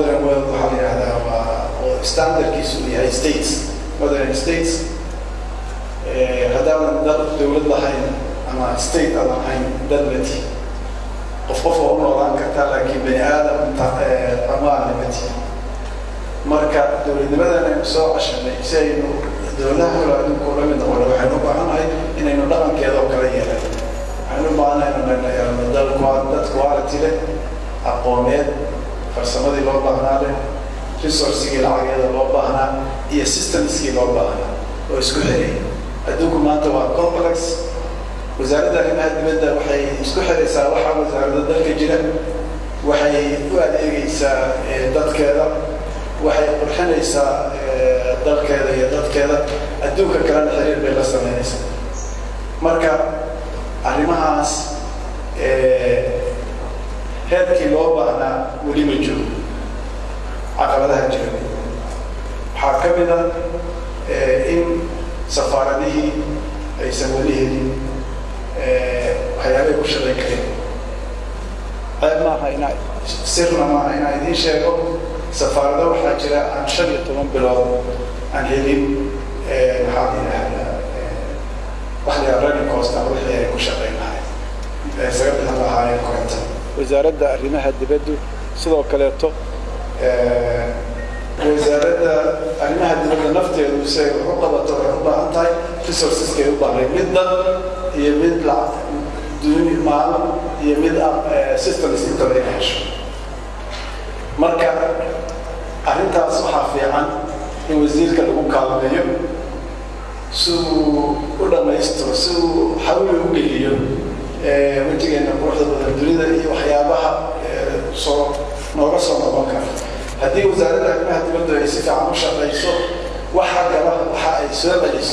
modern world waxaa la yidhahdaa waa oo standardkiisu yahay states. Modern states haddaadan dad dowlad lahayn ama state aadan ahayn dad lati qof qof oo u noolaan kartaa laakiin bani aadam amaan limati marka dowladnimadan aynu soo cashanay si aynu dowladaha kale adduunka ula mid noqono waxaynu u baahannahay inaynu dhaqankeeda oo yeelan. Waxaynu u baahannahay inaynu yeelano dad dad quality leh aqooneed farsamadii loo baahnaa leh resourcigii lacageeda loo baahnaa iyo systemskii loo baahnaa. Oo isku xiraya adduunku maanta waa complex. Wasaaradda arrimaha dibadda waxay isku xiraysaa waxaa wasaaradda dalka jira. Waxay u adeegaysaa dadkeeda. Waxay qurxinaysaa dalkeeda iyo dadkeeda. Adduunka kalena xiriir bay la sameynaysaa. Marka arrimahaas heerkii loo weli ma joogo caqabadaha jira waxaa ka mid a in safaaradihii aysan weli helin waxyaabay ku shaqayn kareen. Ceeb maaha inaa sirna maaha inaa idiin sheego. Safaarado waxaa jira aan shan iyo toban bilood aan helin maxaa la yidhahdaa wax la yidhahda running cost ama wixii ay ku shaqayn lahayd. Isaga bixin lahaayeen wasaaradda arrimaha dibaddu sidoo kaleeto. Wasaaradda arrimaha dibadda nafteedu ay wax u qabato waxay u baahan tahay resourceska ay u baahnay mid dad iyo mid duni maalin iyo mid systems intaba inay hesho marka arrintaas waxaa fiican in wasiirka lagu kaalmeeyo si uu u dhammaystiro si uu xawli u geliyo wejigeena quruxda badan dunida iyo waxyaabaha soo nooga soo noqon kara haddii wasaaradda arrimaha dibadda ay si fiican u shaqayso waxa gala waxa ay soo celiso